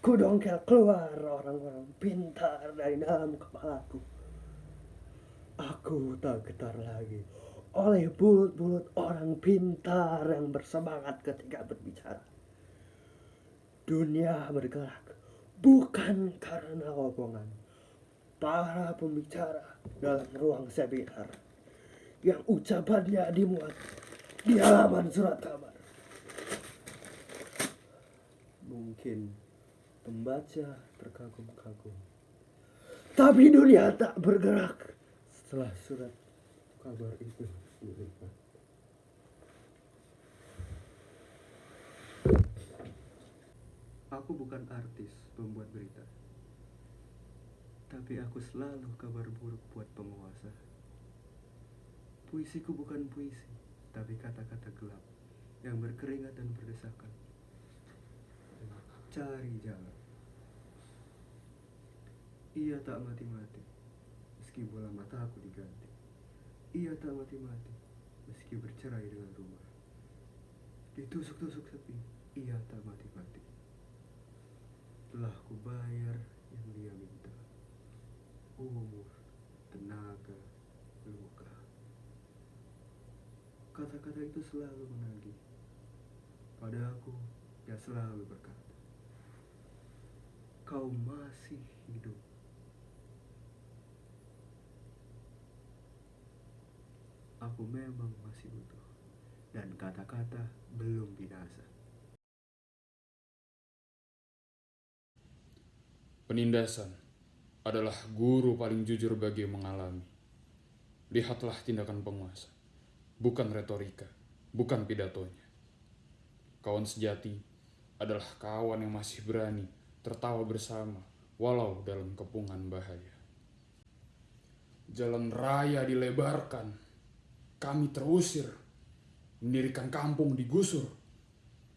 Kudongkel keluar orang-orang pintar dari dalam kepalaku. Aku tak getar lagi oleh bulut-bulut orang pintar yang bersemangat ketika berbicara. Dunia bergerak bukan karena omongan para pembicara dalam ruang seminar yang ucapannya dimuat di halaman surat kabar. Mungkin pembaca terkagum-kagum. Tapi dunia tak bergerak setelah surat kabar itu dilipat. Aku bukan artis pembuat berita. Tapi aku selalu kabar buruk buat penguasa. Puisiku bukan puisi, tapi kata-kata gelap yang berkeringat dan berdesakan. Cari jalan. Ia tak mati-mati, meski bola mataku diganti. Ia tak mati-mati, meski bercerai dengan rumah. Ditusuk-tusuk sepi, ia tak mati-mati. Telah kubayar yang dia minta. Umur, tenaga, luka. Kata-kata itu selalu menagih. Pada aku, dia selalu berkata, Kau masih hidup. Aku memang masih utuh. Dan kata-kata belum binasa. Penindasan adalah guru paling jujur bagi mengalami. Lihatlah tindakan penguasa, bukan retorika, bukan pidatonya. Kawan sejati adalah kawan yang masih berani tertawa bersama walau dalam kepungan bahaya. Jalan raya dilebarkan, kami terusir, mendirikan kampung digusur.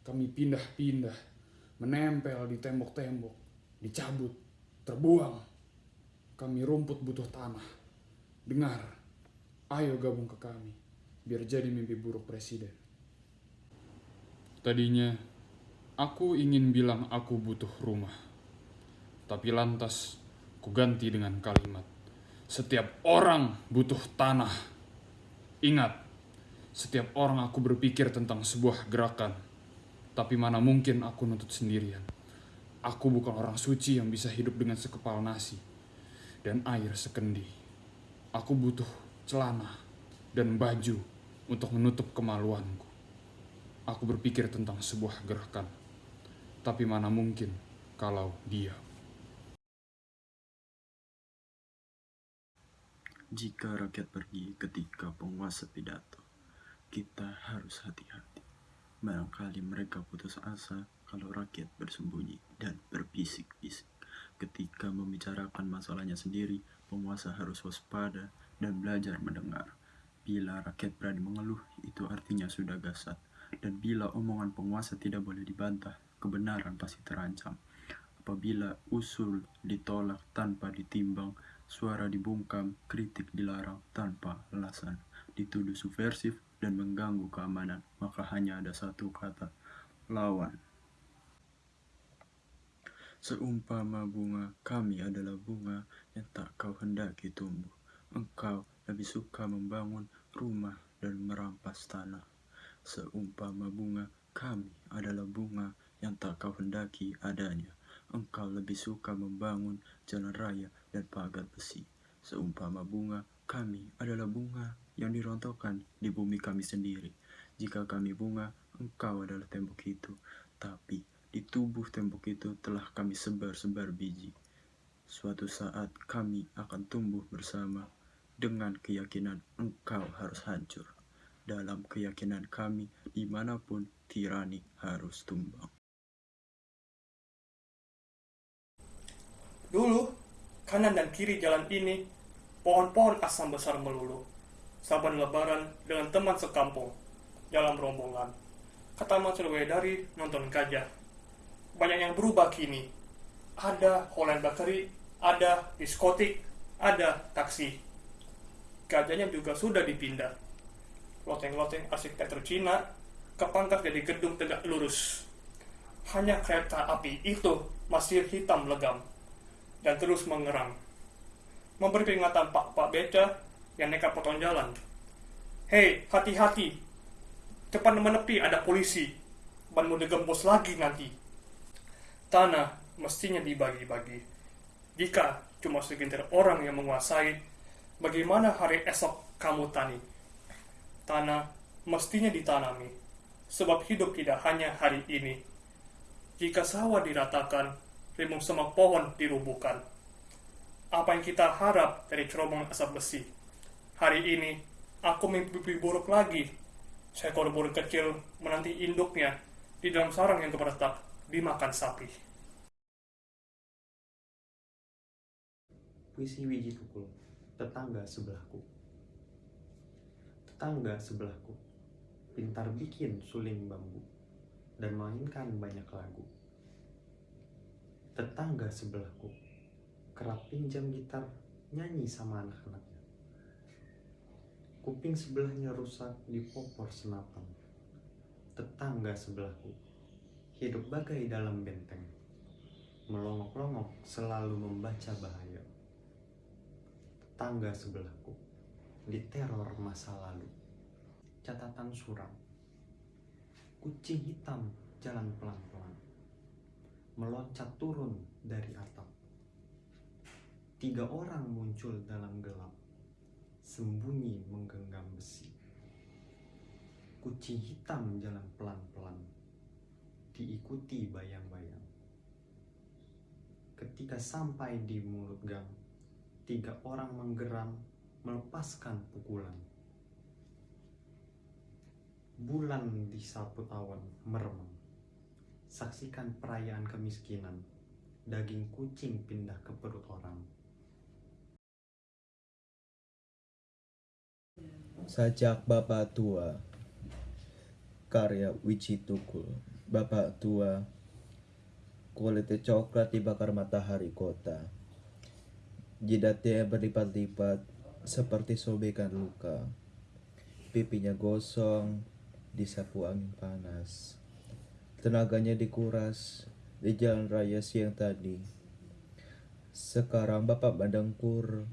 Kami pindah-pindah, menempel di tembok-tembok, dicabut, terbuang. Kami rumput butuh tanah. Dengar, ayo gabung ke kami, biar jadi mimpi buruk presiden. Tadinya, aku ingin bilang aku butuh rumah. Tapi lantas, ku ganti dengan kalimat, setiap orang butuh tanah. Ingat, setiap orang aku berpikir tentang sebuah gerakan, tapi mana mungkin aku nuntut sendirian. Aku bukan orang suci yang bisa hidup dengan sekepal nasi dan air sekendi. Aku butuh celana dan baju untuk menutup kemaluanku. Aku berpikir tentang sebuah gerakan, tapi mana mungkin kalau dia. Jika rakyat pergi ketika penguasa pidato, kita harus hati-hati. Barangkali mereka putus asa kalau rakyat bersembunyi dan berbisik-bisik. Ketika membicarakan masalahnya sendiri, penguasa harus waspada dan belajar mendengar. Bila rakyat berani mengeluh, itu artinya sudah gasat. Dan bila omongan penguasa tidak boleh dibantah, kebenaran pasti terancam. Apabila usul ditolak tanpa ditimbang, suara dibungkam, kritik dilarang tanpa alasan, dituduh subversif dan mengganggu keamanan, maka hanya ada satu kata, lawan. Seumpama bunga, kami adalah bunga yang tak kau hendaki tumbuh. Engkau lebih suka membangun rumah dan merampas tanah. Seumpama bunga, kami adalah bunga yang tak kau hendaki adanya. Engkau lebih suka membangun jalan raya dan pagar besi. Seumpama bunga, kami adalah bunga yang dirontokkan di bumi kami sendiri. Jika kami bunga, engkau adalah tembok itu. Tapi di tubuh tembok itu telah kami sebar-sebar biji. Suatu saat kami akan tumbuh bersama dengan keyakinan engkau harus hancur. Dalam keyakinan kami, di mana pun tirani harus tumbang. Dulu, kanan dan kiri jalan ini, pohon-pohon asam besar melulu. Saban lebaran dengan teman sekampung, dalam rombongan. Kata Mas dari nonton gajah. Banyak yang berubah kini. Ada Holland Bakery, ada diskotik, ada taksi. Gajahnya juga sudah dipindah. Loteng-loteng arsitektur Cina, kepangkas jadi gedung tegak lurus. hanya kereta api itu masih hitam legam dan terus mengerang. Memberi peringatan pak-pak beca yang nekat potong jalan. Hei, hati-hati. Cepat menepi ada polisi. Banmu digembos lagi nanti. Tanah mestinya dibagi-bagi. Jika cuma segelintir orang yang menguasai, bagaimana hari esok kamu tani? Tanah mestinya ditanami, sebab hidup tidak hanya hari ini. Jika sawah diratakan, rimbun semak pohon dirubuhkan. Apa yang kita harap dari cerobong asap besi? Hari ini, aku mimpi buruk lagi. Seekor burung kecil menanti induknya di dalam sarang yang keperetak dimakan sapi. Puisi Wiji Tukul, tetangga sebelahku. Tetangga sebelahku, pintar bikin suling bambu dan mainkan banyak lagu. Tetangga sebelahku, kerap pinjam gitar nyanyi sama anak-anaknya. Kuping sebelahnya rusak di popor senapan. Tetangga sebelahku, hidup bagai dalam benteng. Melongok-longok selalu membaca bahaya tetangga sebelahku diteror masa lalu. Catatan suram. Kucing hitam jalan pelan-pelan. Meloncat turun dari atap. Tiga orang muncul dalam gelap. Sembunyi menggenggam besi. Kucing hitam jalan pelan-pelan. Diikuti bayang-bayang. Ketika sampai di mulut gang, tiga orang menggeram melepaskan pukulan. Bulan disapu awan meremang. Saksikan perayaan kemiskinan. Daging kucing pindah ke perut orang. Sajak Bapak Tua. Karya Wici Tukul. Bapak Tua. Kulit coklat dibakar matahari kota. Jidatnya berlipat-lipat seperti sobekan luka. Pipinya gosong disapu angin panas Tenaganya dikuras di jalan raya siang tadi Sekarang Bapak Bandangkur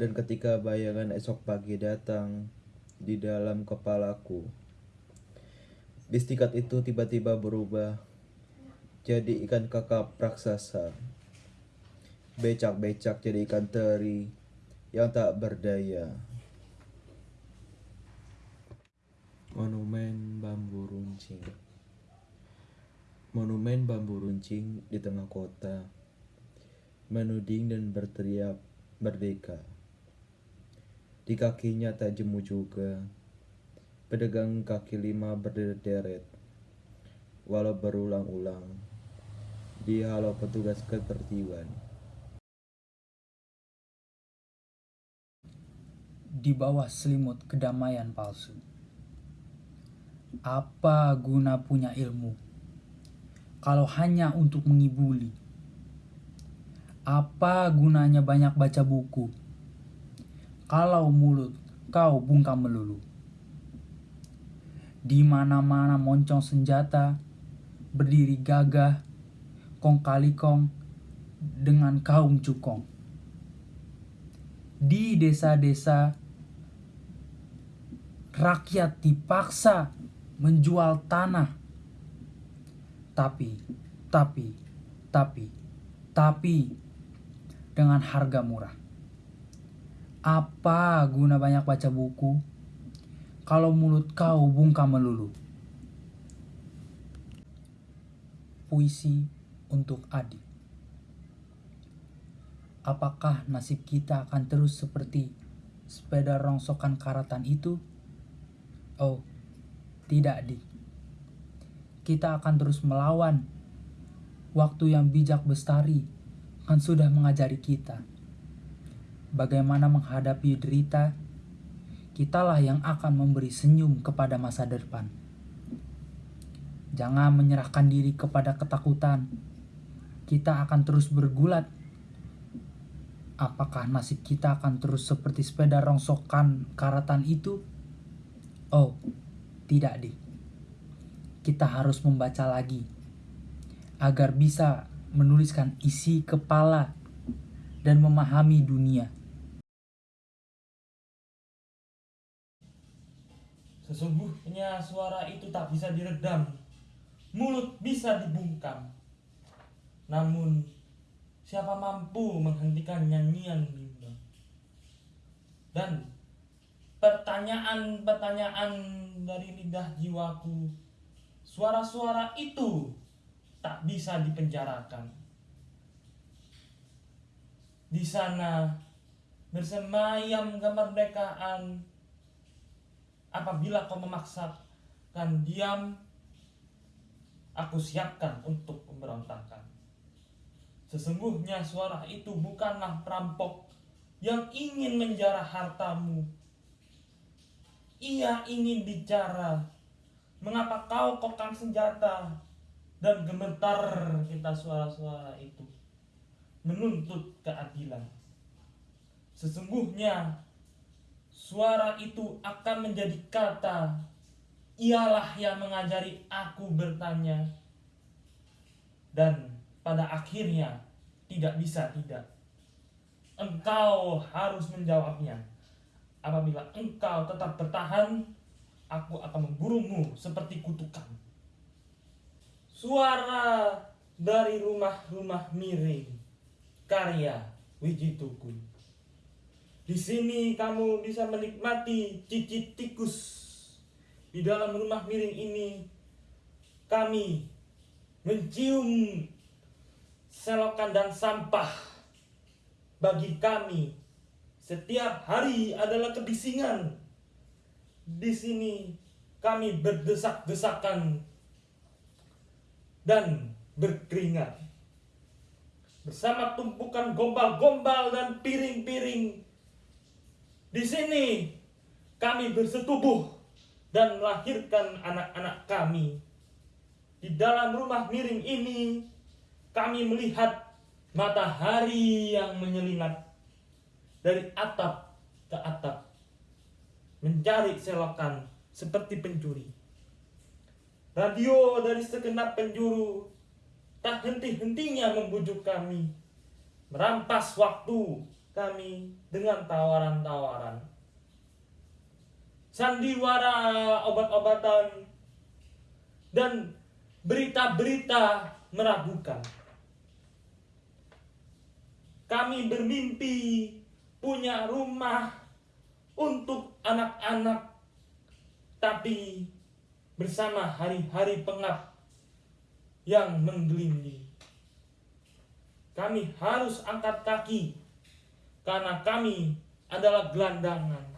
dan ketika bayangan esok pagi datang di dalam kepalaku, istikat itu tiba-tiba berubah jadi ikan kakap raksasa. Becak-becak jadi ikan teri yang tak berdaya. Monumen bambu runcing Monumen bambu runcing di tengah kota menuding dan berteriak merdeka. Di kakinya tak jemu juga. Pedagang kaki lima berderet walau berulang-ulang. Dihalau petugas ketertiban. di bawah selimut kedamaian palsu. Apa guna punya ilmu kalau hanya untuk mengibuli? Apa gunanya banyak baca buku kalau mulut kau bungkam melulu? Di mana-mana moncong senjata berdiri gagah kong kali kong dengan kaum cukong. Di desa-desa rakyat dipaksa menjual tanah. Tapi, tapi, tapi, tapi dengan harga murah. Apa guna banyak baca buku kalau mulut kau bungkam melulu? Puisi untuk adik. Apakah nasib kita akan terus seperti sepeda rongsokan karatan itu? Oh, tidak, Dik. Kita akan terus melawan. Waktu yang bijak bestari kan sudah mengajari kita bagaimana menghadapi derita. Kitalah yang akan memberi senyum kepada masa depan. Jangan menyerahkan diri kepada ketakutan. Kita akan terus bergulat. Apakah nasib kita akan terus seperti sepeda rongsokan karatan itu? Oh, tidak, Dik. Kita harus membaca lagi agar bisa menuliskan isi kepala dan memahami dunia. Sesungguhnya suara itu tak bisa diredam, mulut bisa dibungkam. Namun, siapa mampu menghentikan nyanyian bimbang? Dan pertanyaan-pertanyaan dari lidah jiwaku, suara-suara itu tak bisa dipenjarakan. Di sana bersemayam kemerdekaan. Apabila kau memaksakan diam aku siapkan untuk pemberontakan. Sesungguhnya suara itu bukanlah perampok yang ingin menjarah hartamu. Ia ingin bicara mengapa kau kokang senjata dan gemetar kita suara-suara itu menuntut keadilan sesungguhnya Suara itu akan menjadi kata, ialah yang mengajari aku bertanya. Dan pada akhirnya tidak bisa tidak. Engkau harus menjawabnya. Apabila engkau tetap bertahan, aku akan memburumu seperti kutukan. Suara dari rumah-rumah miring, karya Wijitukun. Di sini kamu bisa menikmati cicit tikus. Di dalam rumah miring ini kami mencium selokan dan sampah. Bagi kami setiap hari adalah kebisingan. Di sini kami berdesak-desakan dan berkeringat. Bersama tumpukan gombal-gombal dan piring-piring di sini kami bersetubuh dan melahirkan anak-anak kami. Di dalam rumah miring ini kami melihat matahari yang menyelinap dari atap ke atap mencari selokan seperti pencuri. Radio dari segenap penjuru tak henti-hentinya membujuk kami, merampas waktu kami dengan tawaran-tawaran. Sandiwara obat-obatan dan berita-berita meragukan. Kami bermimpi punya rumah untuk anak-anak, tapi bersama hari-hari pengap yang menggelinding. Kami harus angkat kaki karena kami adalah gelandangan.